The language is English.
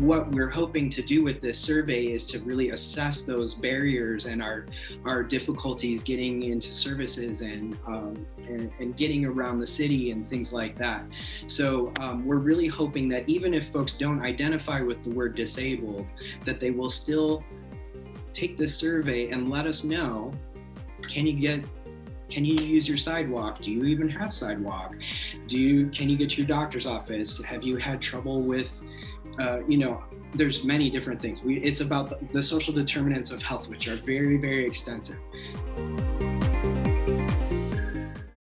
what we're hoping to do with this survey is to really assess those barriers and our our difficulties getting into services and um, and, and, getting around the city and things like that. So um, we're really hoping that even if folks don't identify with the word disabled, that they will still take this survey and let us know, can you get can you use your sidewalk? Do you even have sidewalk? Do you, can you get to your doctor's office? Have you had trouble with, uh, you know, there's many different things. We, it's about the, the social determinants of health, which are very, very extensive.